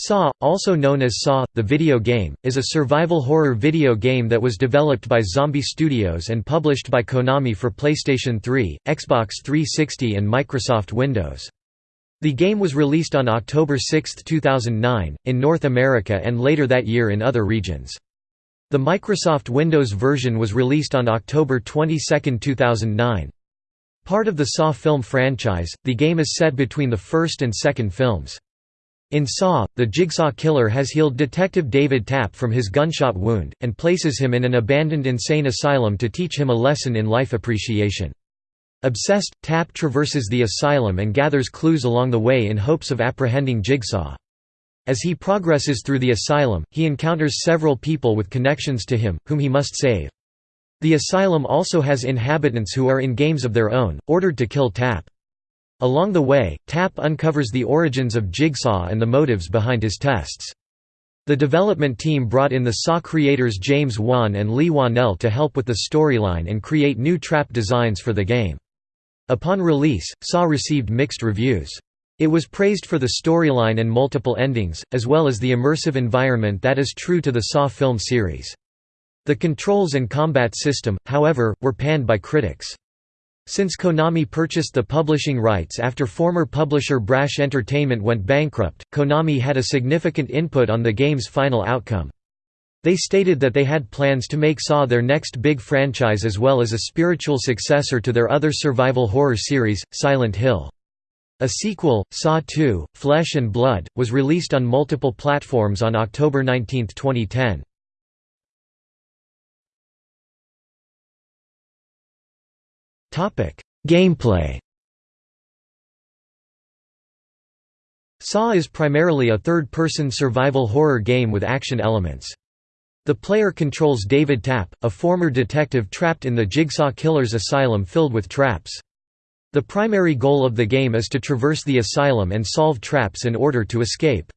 Saw, also known as Saw, the video game, is a survival horror video game that was developed by Zombie Studios and published by Konami for PlayStation 3, Xbox 360 and Microsoft Windows. The game was released on October 6, 2009, in North America and later that year in other regions. The Microsoft Windows version was released on October 22, 2009. Part of the Saw film franchise, the game is set between the first and second films. In Saw, the Jigsaw Killer has healed Detective David Tapp from his gunshot wound, and places him in an abandoned insane asylum to teach him a lesson in life appreciation. Obsessed, Tapp traverses the asylum and gathers clues along the way in hopes of apprehending Jigsaw. As he progresses through the asylum, he encounters several people with connections to him, whom he must save. The asylum also has inhabitants who are in games of their own, ordered to kill Tapp. Along the way, Tapp uncovers the origins of Jigsaw and the motives behind his tests. The development team brought in the Saw creators James Wan and Leigh Whannell to help with the storyline and create new trap designs for the game. Upon release, Saw received mixed reviews. It was praised for the storyline and multiple endings, as well as the immersive environment that is true to the Saw film series. The controls and combat system, however, were panned by critics. Since Konami purchased the publishing rights after former publisher Brash Entertainment went bankrupt, Konami had a significant input on the game's final outcome. They stated that they had plans to make Saw their next big franchise as well as a spiritual successor to their other survival horror series, Silent Hill. A sequel, Saw 2, Flesh and Blood, was released on multiple platforms on October 19, 2010. Gameplay Saw is primarily a third-person survival horror game with action elements. The player controls David Tapp, a former detective trapped in the Jigsaw Killer's asylum filled with traps. The primary goal of the game is to traverse the asylum and solve traps in order to escape.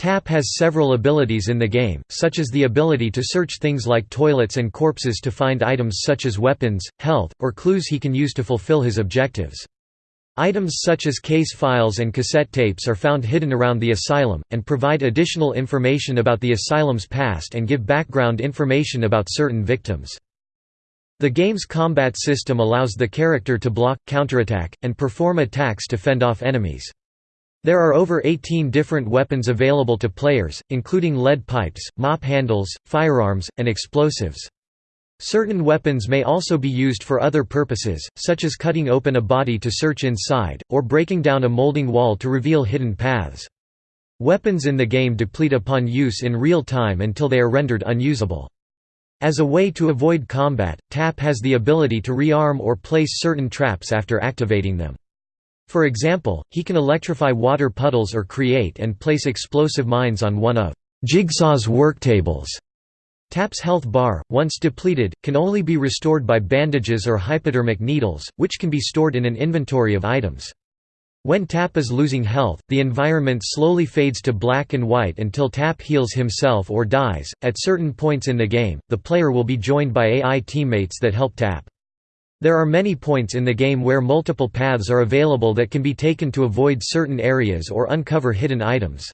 Tapp has several abilities in the game, such as the ability to search things like toilets and corpses to find items such as weapons, health, or clues he can use to fulfill his objectives. Items such as case files and cassette tapes are found hidden around the asylum, and provide additional information about the asylum's past and give background information about certain victims. The game's combat system allows the character to block, counterattack, and perform attacks to fend off enemies. There are over 18 different weapons available to players, including lead pipes, mop handles, firearms, and explosives. Certain weapons may also be used for other purposes, such as cutting open a body to search inside, or breaking down a molding wall to reveal hidden paths. Weapons in the game deplete upon use in real time until they are rendered unusable. As a way to avoid combat, Tapp has the ability to rearm or place certain traps after activating them. For example, he can electrify water puddles or create and place explosive mines on one of Jigsaw's worktables. Tapp's health bar, once depleted, can only be restored by bandages or hypodermic needles, which can be stored in an inventory of items. When Tapp is losing health, the environment slowly fades to black and white until Tapp heals himself or dies. At certain points in the game, the player will be joined by AI teammates that help Tapp. There are many points in the game where multiple paths are available that can be taken to avoid certain areas or uncover hidden items.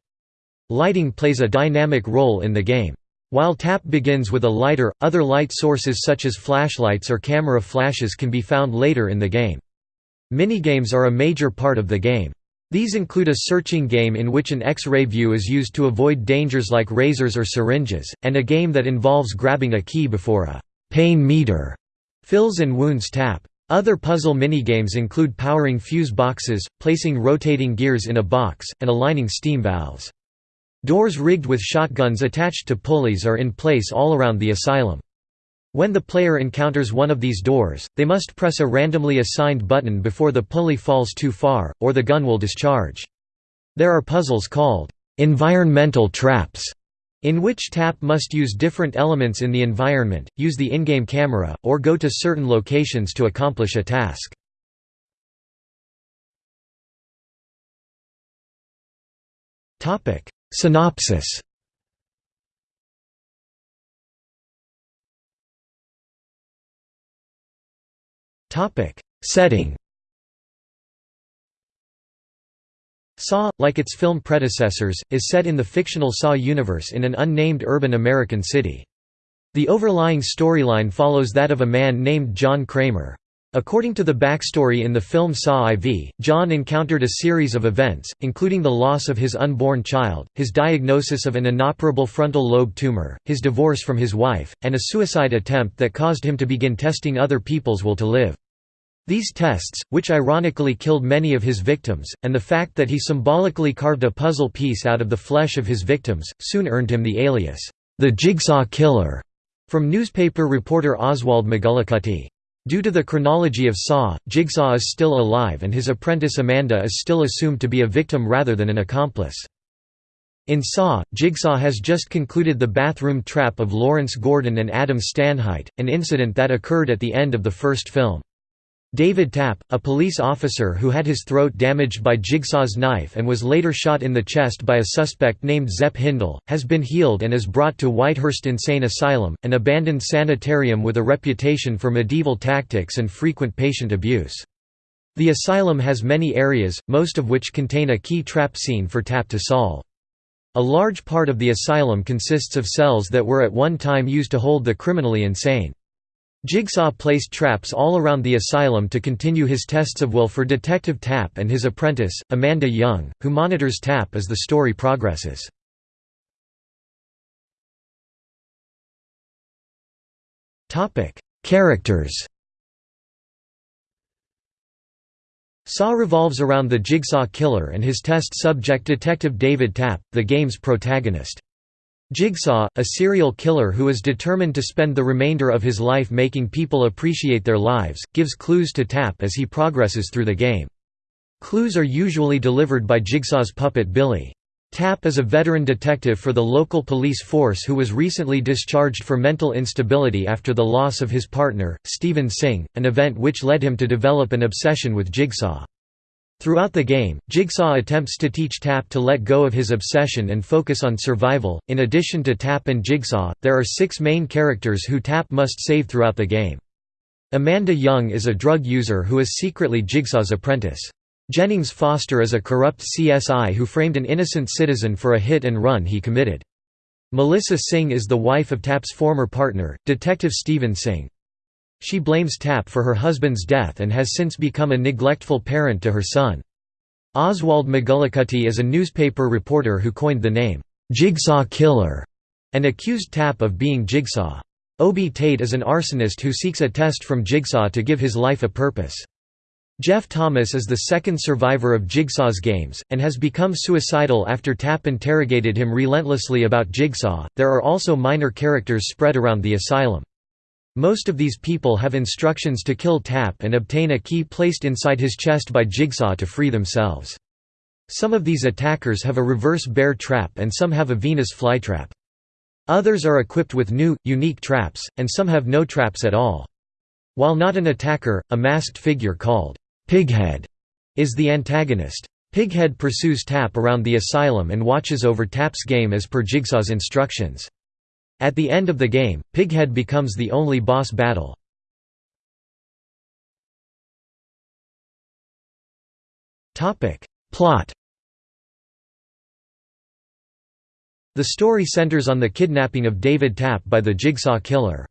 Lighting plays a dynamic role in the game. While Tapp begins with a lighter, other light sources such as flashlights or camera flashes can be found later in the game. Minigames are a major part of the game. These include a searching game in which an X-ray view is used to avoid dangers like razors or syringes, and a game that involves grabbing a key before a pain meter Fills and wounds Tapp. Other puzzle minigames include powering fuse boxes, placing rotating gears in a box, and aligning steam valves. Doors rigged with shotguns attached to pulleys are in place all around the asylum. When the player encounters one of these doors, they must press a randomly assigned button before the pulley falls too far, or the gun will discharge. There are puzzles called environmental traps in which Tapp must use different elements in the environment, use the in-game camera, or go to certain locations to accomplish a task. Synopsis. Setting Saw, like its film predecessors, is set in the fictional Saw universe in an unnamed urban American city. The overlying storyline follows that of a man named John Kramer. According to the backstory in the film Saw IV, John encountered a series of events, including the loss of his unborn child, his diagnosis of an inoperable frontal lobe tumor, his divorce from his wife, and a suicide attempt that caused him to begin testing other people's will to live. These tests, which ironically killed many of his victims, and the fact that he symbolically carved a puzzle piece out of the flesh of his victims, soon earned him the alias, the Jigsaw Killer, from newspaper reporter Oswald McGillicuddy. Due to the chronology of Saw, Jigsaw is still alive and his apprentice Amanda is still assumed to be a victim rather than an accomplice. In Saw, Jigsaw has just concluded the bathroom trap of Lawrence Gordon and Adam Stanheight, an incident that occurred at the end of the first film. David Tapp, a police officer who had his throat damaged by Jigsaw's knife and was later shot in the chest by a suspect named Zepp Hindle, has been healed and is brought to Whitehurst Insane Asylum, an abandoned sanitarium with a reputation for medieval tactics and frequent patient abuse. The asylum has many areas, most of which contain a key trap scene for Tapp to solve. A large part of the asylum consists of cells that were at one time used to hold the criminally insane. Jigsaw placed traps all around the asylum to continue his tests of will for Detective Tapp and his apprentice, Amanda Young, who monitors Tapp as the story progresses. Characters Saw revolves around the Jigsaw Killer and his test subject Detective David Tapp, the game's protagonist. Jigsaw, a serial killer who is determined to spend the remainder of his life making people appreciate their lives, gives clues to Tapp as he progresses through the game. Clues are usually delivered by Jigsaw's puppet Billy. Tapp is a veteran detective for the local police force who was recently discharged for mental instability after the loss of his partner, Stephen Singh, an event which led him to develop an obsession with Jigsaw. Throughout the game, Jigsaw attempts to teach Tapp to let go of his obsession and focus on survival. In addition to Tapp and Jigsaw, there are six main characters who Tapp must save throughout the game. Amanda Young is a drug user who is secretly Jigsaw's apprentice. Jennings Foster is a corrupt CSI who framed an innocent citizen for a hit and run he committed. Melissa Singh is the wife of Tapp's former partner, Detective Steven Singh. She blames Tapp for her husband's death and has since become a neglectful parent to her son. Oswald McGillicuddy is a newspaper reporter who coined the name, "'Jigsaw Killer' and accused Tapp of being Jigsaw. Obie Tate is an arsonist who seeks a test from Jigsaw to give his life a purpose. Jeff Thomas is the second survivor of Jigsaw's games, and has become suicidal after Tapp interrogated him relentlessly about Jigsaw. There are also minor characters spread around the asylum. Most of these people have instructions to kill Tapp and obtain a key placed inside his chest by Jigsaw to free themselves. Some of these attackers have a reverse bear trap and some have a Venus flytrap. Others are equipped with new, unique traps, and some have no traps at all. While not an attacker, a masked figure called Pighead is the antagonist. Pighead pursues Tapp around the asylum and watches over Tapp's game as per Jigsaw's instructions. At the end of the game, Pighead becomes the only boss battle. Plot The story centers on the kidnapping of David Tapp by the Jigsaw Killer.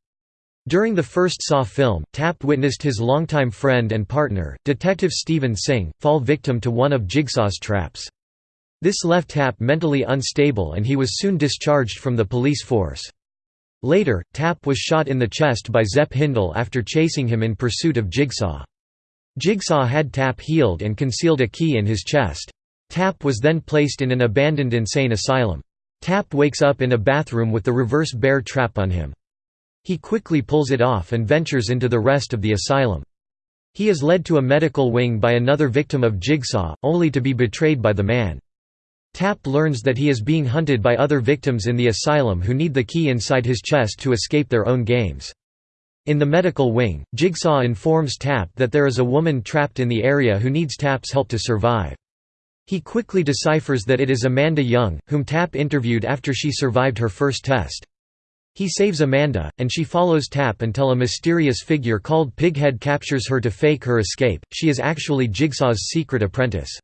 During the first Saw film, Tapp witnessed his longtime friend and partner, Detective Steven Singh, fall victim to one of Jigsaw's traps. This left Tapp mentally unstable and he was soon discharged from the police force. Later, Tapp was shot in the chest by Zepp Hindle after chasing him in pursuit of Jigsaw. Jigsaw had Tapp healed and concealed a key in his chest. Tapp was then placed in an abandoned insane asylum. Tapp wakes up in a bathroom with the reverse bear trap on him. He quickly pulls it off and ventures into the rest of the asylum. He is led to a medical wing by another victim of Jigsaw, only to be betrayed by the man. Tapp learns that he is being hunted by other victims in the asylum who need the key inside his chest to escape their own games. In the medical wing, Jigsaw informs Tapp that there is a woman trapped in the area who needs Tapp's help to survive. He quickly deciphers that it is Amanda Young, whom Tapp interviewed after she survived her first test. He saves Amanda, and she follows Tapp until a mysterious figure called Pighead captures her to fake her escape. She is actually Jigsaw's secret apprentice.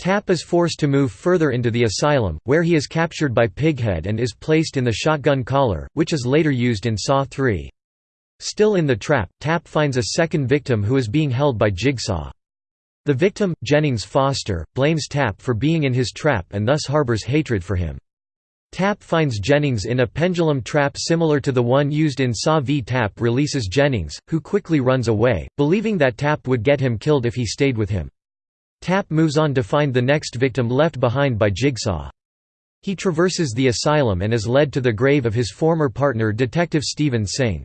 Tapp is forced to move further into the asylum, where he is captured by Pighead and is placed in the shotgun collar, which is later used in Saw 3. Still in the trap, Tapp finds a second victim who is being held by Jigsaw. The victim, Jennings Foster, blames Tapp for being in his trap and thus harbors hatred for him. Tapp finds Jennings in a pendulum trap similar to the one used in Saw v Tapp releases Jennings, who quickly runs away, believing that Tapp would get him killed if he stayed with him. Tapp moves on to find the next victim left behind by Jigsaw. He traverses the asylum and is led to the grave of his former partner Detective Stephen Singh.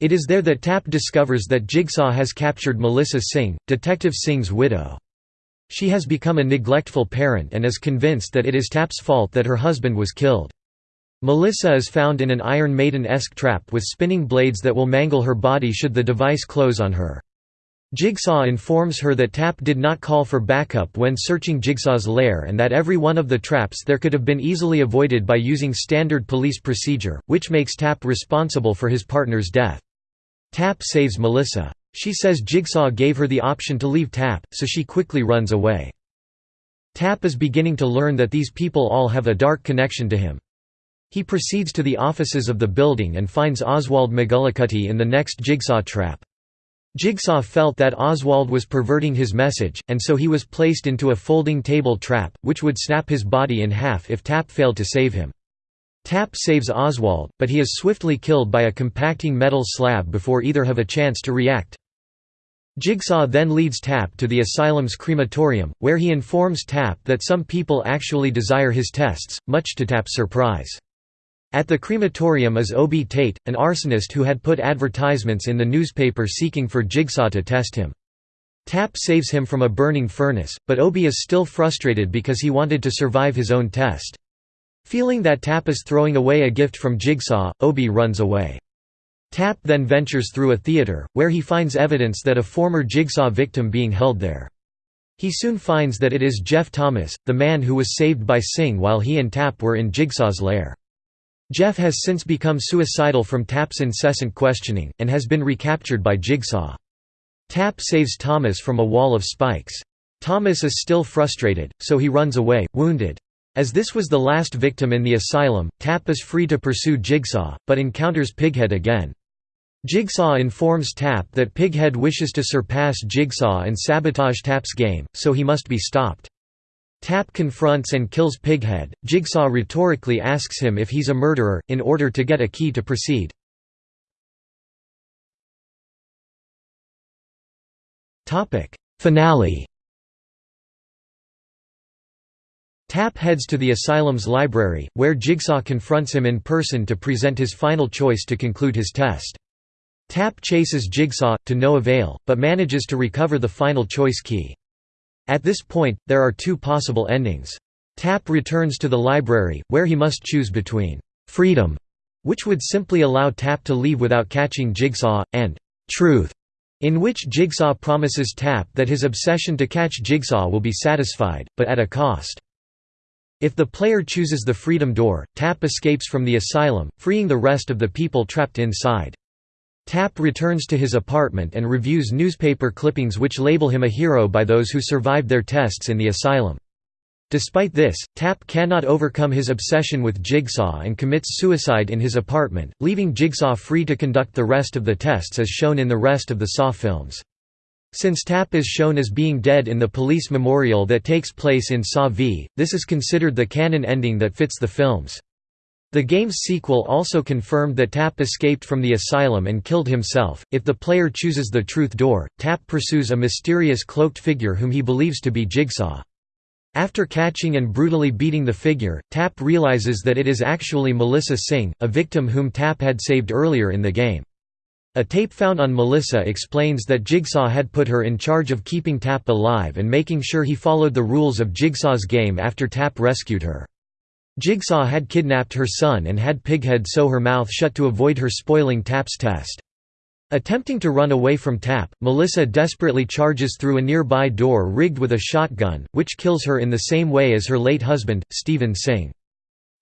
It is there that Tapp discovers that Jigsaw has captured Melissa Singh, Detective Singh's widow. She has become a neglectful parent and is convinced that it is Tapp's fault that her husband was killed. Melissa is found in an Iron Maiden-esque trap with spinning blades that will mangle her body should the device close on her. Jigsaw informs her that Tapp did not call for backup when searching Jigsaw's lair and that every one of the traps there could have been easily avoided by using standard police procedure, which makes Tapp responsible for his partner's death. Tapp saves Melissa. She says Jigsaw gave her the option to leave Tapp, so she quickly runs away. Tapp is beginning to learn that these people all have a dark connection to him. He proceeds to the offices of the building and finds Oswald McGillicuddy in the next Jigsaw trap. Jigsaw felt that Oswald was perverting his message, and so he was placed into a folding table trap, which would snap his body in half if Tapp failed to save him. Tapp saves Oswald, but he is swiftly killed by a compacting metal slab before either have a chance to react. Jigsaw then leads Tapp to the asylum's crematorium, where he informs Tapp that some people actually desire his tests, much to Tapp's surprise. At the crematorium is Obie Tate, an arsonist who had put advertisements in the newspaper seeking for Jigsaw to test him. Tapp saves him from a burning furnace, but Obie is still frustrated because he wanted to survive his own test. Feeling that Tapp is throwing away a gift from Jigsaw, Obie runs away. Tapp then ventures through a theater, where he finds evidence that a former Jigsaw victim being held there. He soon finds that it is Jeff Thomas, the man who was saved by Singh while he and Tapp were in Jigsaw's lair. Jeff has since become suicidal from Tapp's incessant questioning, and has been recaptured by Jigsaw. Tapp saves Thomas from a wall of spikes. Thomas is still frustrated, so he runs away, wounded. As this was the last victim in the asylum, Tapp is free to pursue Jigsaw, but encounters Pighead again. Jigsaw informs Tapp that Pighead wishes to surpass Jigsaw and sabotage Tapp's game, so he must be stopped. Tapp confronts and kills Pighead. Jigsaw rhetorically asks him if he's a murderer, in order to get a key to proceed. Finale Tapp heads to the asylum's library, where Jigsaw confronts him in person to present his final choice to conclude his test. Tapp chases Jigsaw, to no avail, but manages to recover the final choice key. At this point, there are two possible endings. Tapp returns to the library, where he must choose between «freedom», which would simply allow Tapp to leave without catching Jigsaw, and «truth», in which Jigsaw promises Tapp that his obsession to catch Jigsaw will be satisfied, but at a cost. If the player chooses the freedom door, Tapp escapes from the asylum, freeing the rest of the people trapped inside. Tapp returns to his apartment and reviews newspaper clippings which label him a hero by those who survived their tests in the asylum. Despite this, Tapp cannot overcome his obsession with Jigsaw and commits suicide in his apartment, leaving Jigsaw free to conduct the rest of the tests as shown in the rest of the Saw films. Since Tapp is shown as being dead in the police memorial that takes place in Saw v, this is considered the canon ending that fits the films. The game's sequel also confirmed that Tapp escaped from the asylum and killed himself. If the player chooses the truth door, Tapp pursues a mysterious cloaked figure whom he believes to be Jigsaw. After catching and brutally beating the figure, Tapp realizes that it is actually Melissa Singh, a victim whom Tapp had saved earlier in the game. A tape found on Melissa explains that Jigsaw had put her in charge of keeping Tapp alive and making sure he followed the rules of Jigsaw's game after Tapp rescued her. Jigsaw had kidnapped her son and had Pighead sew her mouth shut to avoid her spoiling Tapp's test. Attempting to run away from Tapp, Melissa desperately charges through a nearby door rigged with a shotgun, which kills her in the same way as her late husband, Stephen Singh.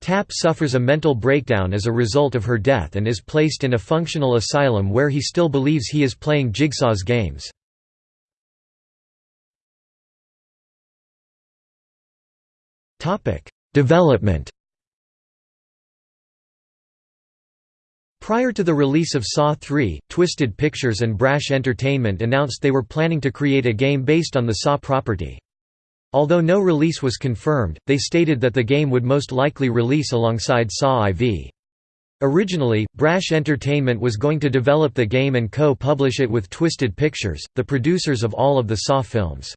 Tapp suffers a mental breakdown as a result of her death and is placed in a functional asylum where he still believes he is playing Jigsaw's games. Development Prior to the release of Saw 3, Twisted Pictures and Brash Entertainment announced they were planning to create a game based on the Saw property. Although no release was confirmed, they stated that the game would most likely release alongside Saw IV. Originally, Brash Entertainment was going to develop the game and co-publish it with Twisted Pictures, the producers of all of the Saw films.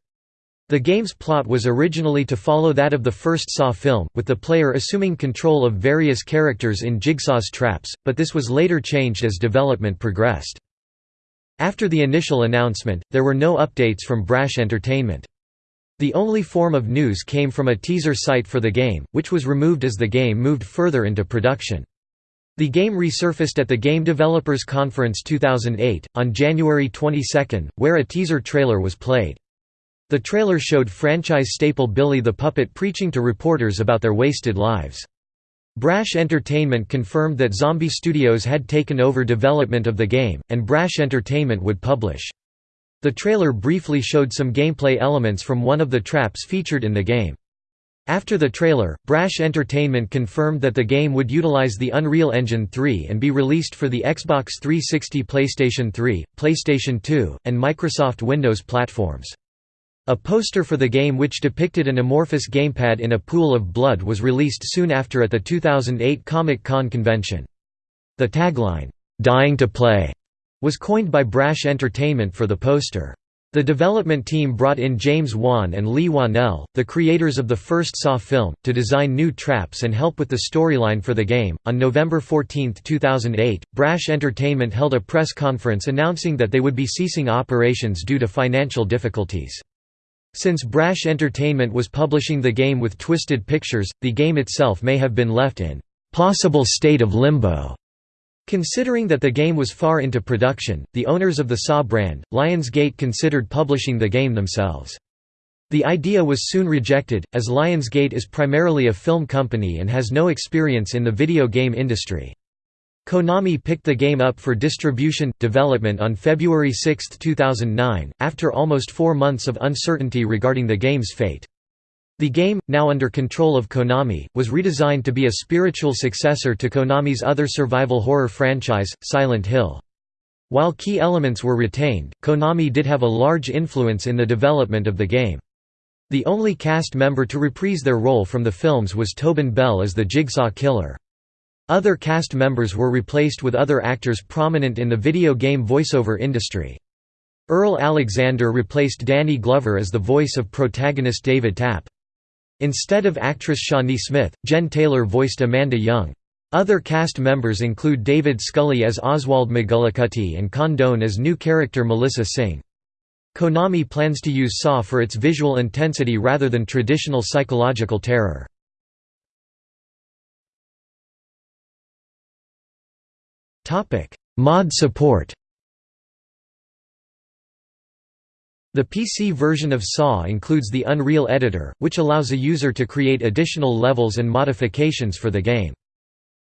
The game's plot was originally to follow that of the first Saw film, with the player assuming control of various characters in Jigsaw's traps, but this was later changed as development progressed. After the initial announcement, there were no updates from Brash Entertainment. The only form of news came from a teaser site for the game, which was removed as the game moved further into production. The game resurfaced at the Game Developers Conference 2008, on January 22, where a teaser trailer was played. The trailer showed franchise staple Billy the Puppet preaching to reporters about their wasted lives. Brash Entertainment confirmed that Zombie Studios had taken over development of the game, and Brash Entertainment would publish. The trailer briefly showed some gameplay elements from one of the traps featured in the game. After the trailer, Brash Entertainment confirmed that the game would utilize the Unreal Engine 3 and be released for the Xbox 360 PlayStation 3, PlayStation 2, and Microsoft Windows platforms. A poster for the game which depicted an amorphous gamepad in a pool of blood was released soon after at the 2008 Comic-Con convention. The tagline, "'Dying to Play' was coined by Brash Entertainment for the poster. The development team brought in James Wan and Leigh Whannell, the creators of the first Saw film, to design new traps and help with the storyline for the game. On November 14, 2008, Brash Entertainment held a press conference announcing that they would be ceasing operations due to financial difficulties. Since Brash Entertainment was publishing the game with Twisted Pictures, the game itself may have been left in possible state of limbo. Considering that the game was far into production, the owners of the Saw brand, Lionsgate considered publishing the game themselves. The idea was soon rejected, as Lionsgate is primarily a film company and has no experience in the video game industry. Konami picked the game up for distribution development on February 6, 2009, after almost four months of uncertainty regarding the game's fate. The game, now under control of Konami, was redesigned to be a spiritual successor to Konami's other survival horror franchise, Silent Hill. While key elements were retained, Konami did have a large influence in the development of the game. The only cast member to reprise their role from the films was Tobin Bell as the Jigsaw Killer. Other cast members were replaced with other actors prominent in the video game voiceover industry. Earl Alexander replaced Danny Glover as the voice of protagonist David Tapp. Instead of actress Shawnee Smith, Jen Taylor voiced Amanda Young. Other cast members include David Scully as Oswald McGillicuddy and Condone as new character Melissa Singh. Konami plans to use Saw for its visual intensity rather than traditional psychological terror. Mod support The PC version of SAW includes the Unreal Editor, which allows a user to create additional levels and modifications for the game.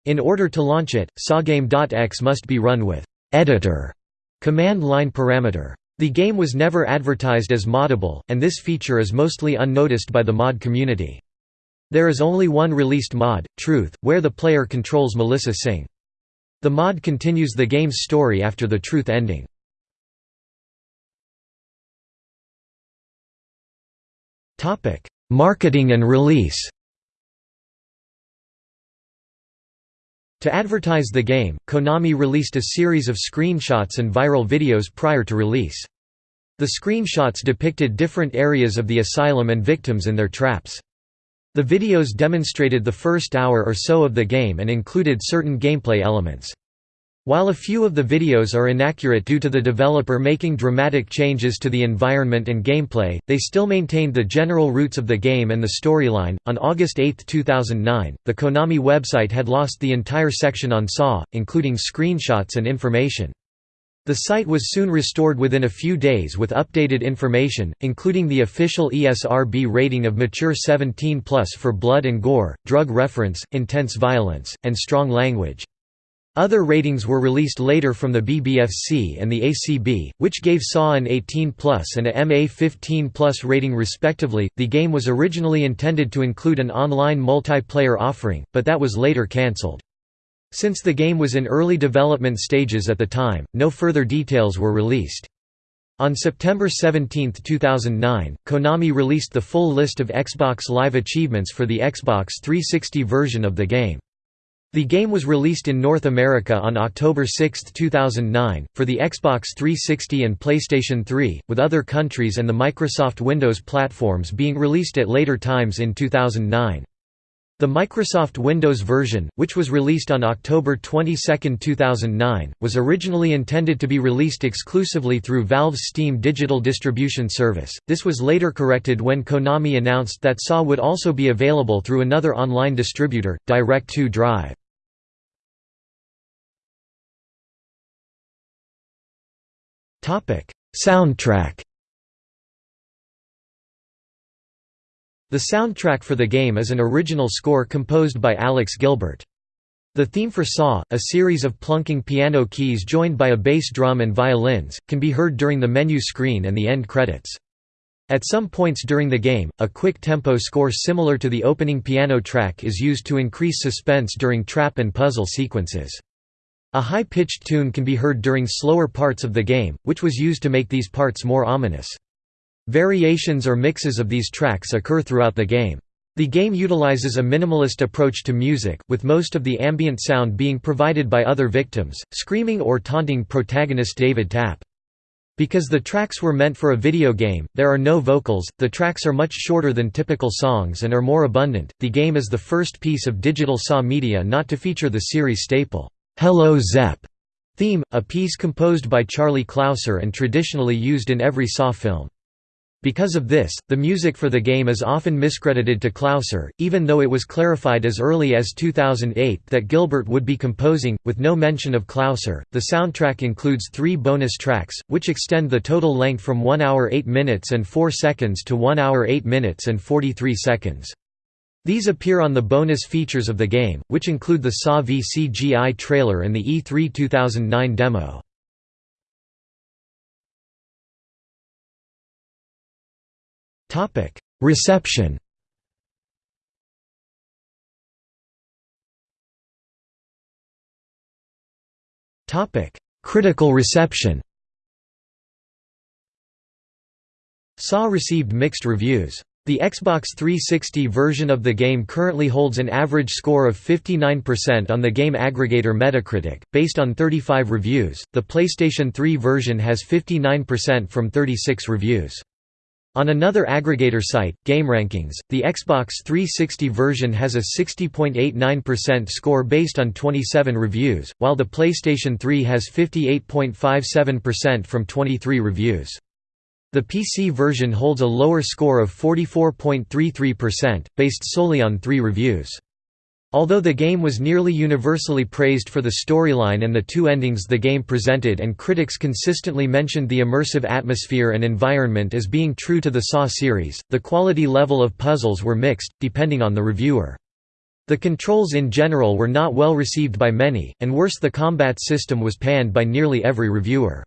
In order to launch it, SawGame.exe must be run with editor command line parameter. The game was never advertised as moddable, and this feature is mostly unnoticed by the mod community. There is only one released mod, Truth, where the player controls Melissa Singh. The mod continues the game's story after the truth ending. Marketing and release To advertise the game, Konami released a series of screenshots and viral videos prior to release. The screenshots depicted different areas of the asylum and victims in their traps. The videos demonstrated the first hour or so of the game and included certain gameplay elements. While a few of the videos are inaccurate due to the developer making dramatic changes to the environment and gameplay, they still maintained the general roots of the game and the storyline. On August 8, 2009, the Konami website had lost the entire section on Saw, including screenshots and information. The site was soon restored within a few days with updated information, including the official ESRB rating of mature 17 plus for blood and gore, drug reference, intense violence, and strong language. Other ratings were released later from the BBFC and the ACB, which gave Saw an 18 and a MA 15 plus rating respectively. The game was originally intended to include an online multiplayer offering, but that was later cancelled. Since the game was in early development stages at the time, no further details were released. On September 17, 2009, Konami released the full list of Xbox Live achievements for the Xbox 360 version of the game. The game was released in North America on October 6, 2009, for the Xbox 360 and PlayStation 3, with other countries and the Microsoft Windows platforms being released at later times in 2009. The Microsoft Windows version, which was released on October 22, 2009, was originally intended to be released exclusively through Valve's Steam digital distribution service. This was later corrected when Konami announced that SAW would also be available through another online distributor, Direct2 Drive. Topic: Soundtrack. The soundtrack for the game is an original score composed by Alex Gilbert. The theme for Saw, a series of plunking piano keys joined by a bass drum and violins, can be heard during the menu screen and the end credits. At some points during the game, a quick tempo score similar to the opening piano track is used to increase suspense during trap and puzzle sequences. A high-pitched tune can be heard during slower parts of the game, which was used to make these parts more ominous. Variations or mixes of these tracks occur throughout the game. The game utilizes a minimalist approach to music, with most of the ambient sound being provided by other victims, screaming or taunting protagonist David Tapp. Because the tracks were meant for a video game, there are no vocals, the tracks are much shorter than typical songs and are more abundant. The game is the first piece of digital SAW media not to feature the series staple. Hello Zepp theme, a piece composed by Charlie Clouser and traditionally used in every Saw film. Because of this, the music for the game is often miscredited to Clouser, even though it was clarified as early as 2008 that Gilbert would be composing, with no mention of Clouser. The soundtrack includes three bonus tracks, which extend the total length from 1 hour 8 minutes and 4 seconds to 1 hour 8 minutes and 43 seconds. These appear on the bonus features of the game, which include the SAW v CGI trailer and the E3 2009 demo. Reception Topic: Critical reception SAW received mixed reviews. The Xbox 360 version of the game currently holds an average score of 59% on the game aggregator Metacritic, based on 35 reviews. The PlayStation 3 version has 59% from 36 reviews. On another aggregator site, GameRankings, the Xbox 360 version has a 60.89% score based on 27 reviews, while the PlayStation 3 has 58.57% from 23 reviews. The PC version holds a lower score of 44.33%, based solely on three reviews. Although the game was nearly universally praised for the storyline and the two endings the game presented and critics consistently mentioned the immersive atmosphere and environment as being true to the Saw series, the quality level of puzzles were mixed, depending on the reviewer. The controls in general were not well received by many, and worse the combat system was panned by nearly every reviewer.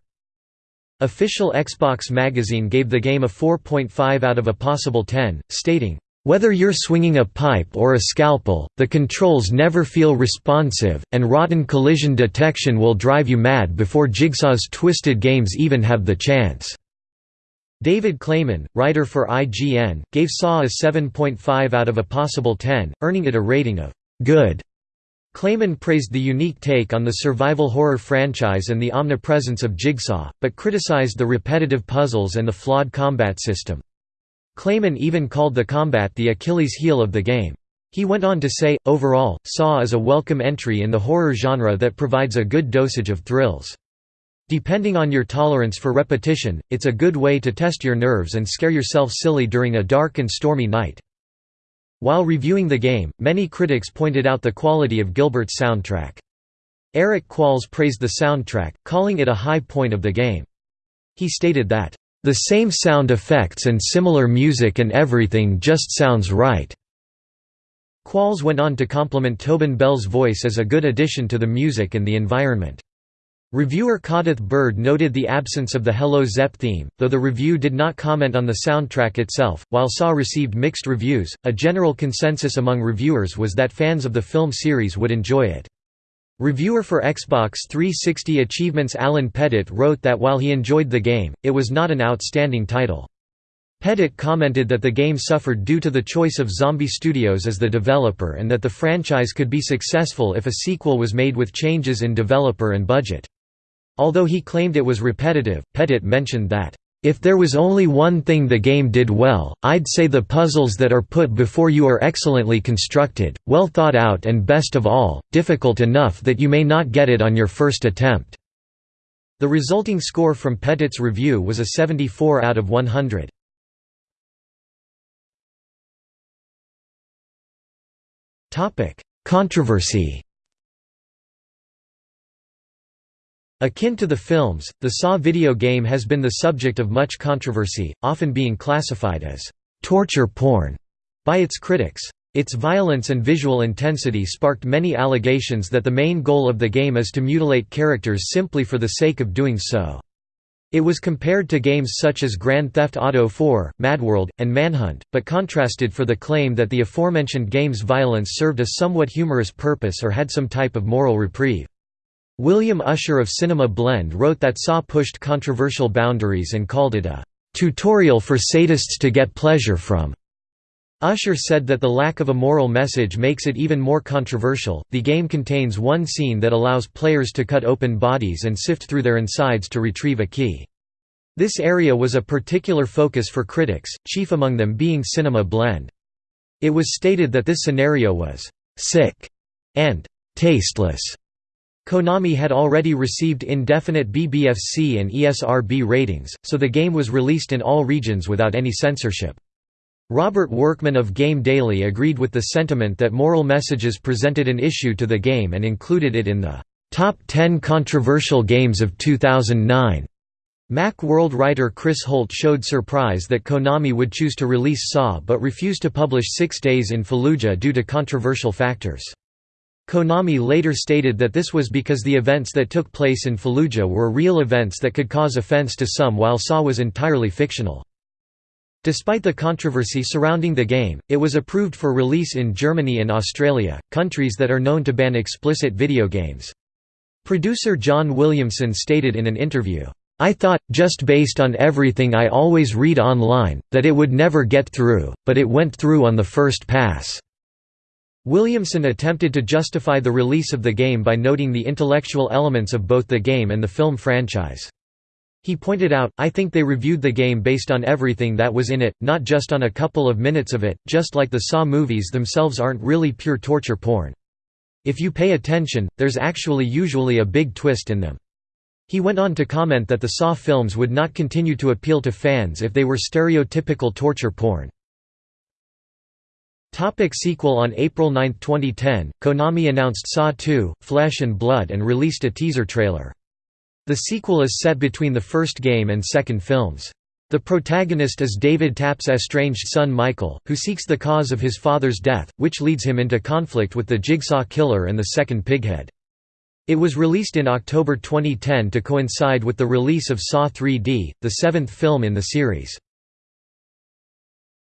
Official Xbox magazine gave the game a 4.5 out of a possible 10, stating, whether you're swinging a pipe or a scalpel, the controls never feel responsive, and rotten collision detection will drive you mad before Jigsaw's twisted games even have the chance." David Clayman, writer for IGN, gave Saw a 7.5 out of a possible 10, earning it a rating of «good». Clayman praised the unique take on the survival horror franchise and the omnipresence of Jigsaw, but criticized the repetitive puzzles and the flawed combat system. Clayman even called the combat the Achilles heel of the game. He went on to say, overall, Saw is a welcome entry in the horror genre that provides a good dosage of thrills. Depending on your tolerance for repetition, it's a good way to test your nerves and scare yourself silly during a dark and stormy night. While reviewing the game, many critics pointed out the quality of Gilbert's soundtrack. Eric Qualls praised the soundtrack, calling it a high point of the game. He stated that, "...the same sound effects and similar music and everything just sounds right." Qualls went on to compliment Tobin Bell's voice as a good addition to the music and the environment. Reviewer Codith Bird noted the absence of the Hello Zepp theme, though the review did not comment on the soundtrack itself. While Saw received mixed reviews, a general consensus among reviewers was that fans of the film series would enjoy it. Reviewer for Xbox 360 Achievements Alan Pettit wrote that while he enjoyed the game, it was not an outstanding title. Pettit commented that the game suffered due to the choice of Zombie Studios as the developer and that the franchise could be successful if a sequel was made with changes in developer and budget. Although he claimed it was repetitive, Pettit mentioned that, "...if there was only one thing the game did well, I'd say the puzzles that are put before you are excellently constructed, well thought out and best of all, difficult enough that you may not get it on your first attempt." The resulting score from Pettit's review was a 74 out of 100. Controversy Akin to the films, the Saw video game has been the subject of much controversy, often being classified as «torture porn» by its critics. Its violence and visual intensity sparked many allegations that the main goal of the game is to mutilate characters simply for the sake of doing so. It was compared to games such as Grand Theft Auto 4, Madworld, and Manhunt, but contrasted for the claim that the aforementioned game's violence served a somewhat humorous purpose or had some type of moral reprieve. William Usher of Cinema Blend wrote that Saw pushed controversial boundaries and called it a tutorial for sadists to get pleasure from. Usher said that the lack of a moral message makes it even more controversial. The game contains one scene that allows players to cut open bodies and sift through their insides to retrieve a key. This area was a particular focus for critics, chief among them being Cinema Blend. It was stated that this scenario was sick and tasteless. Konami had already received indefinite BBFC and ESRB ratings, so the game was released in all regions without any censorship. Robert Workman of Game Daily agreed with the sentiment that moral messages presented an issue to the game and included it in the Top 10 Controversial Games of 2009. Macworld writer Chris Holt showed surprise that Konami would choose to release Saw but refused to publish Six Days in Fallujah due to controversial factors. Konami later stated that this was because the events that took place in Fallujah were real events that could cause offense to some while Saw was entirely fictional. Despite the controversy surrounding the game, it was approved for release in Germany and Australia, countries that are known to ban explicit video games. Producer John Williamson stated in an interview, I thought, just based on everything I always read online, that it would never get through, but it went through on the first pass." Williamson attempted to justify the release of the game by noting the intellectual elements of both the game and the film franchise. He pointed out, I think they reviewed the game based on everything that was in it, not just on a couple of minutes of it, just like the Saw movies themselves aren't really pure torture porn. If you pay attention, there's actually usually a big twist in them. He went on to comment that the Saw films would not continue to appeal to fans if they were stereotypical torture porn. Topic sequel On April 9, 2010, Konami announced Saw 2, Flesh and Blood and released a teaser trailer. The sequel is set between the first game and second films. The protagonist is David Tapp's estranged son Michael, who seeks the cause of his father's death, which leads him into conflict with the Jigsaw Killer and the second Pighead. It was released in October 2010 to coincide with the release of Saw 3D, the seventh film in the series.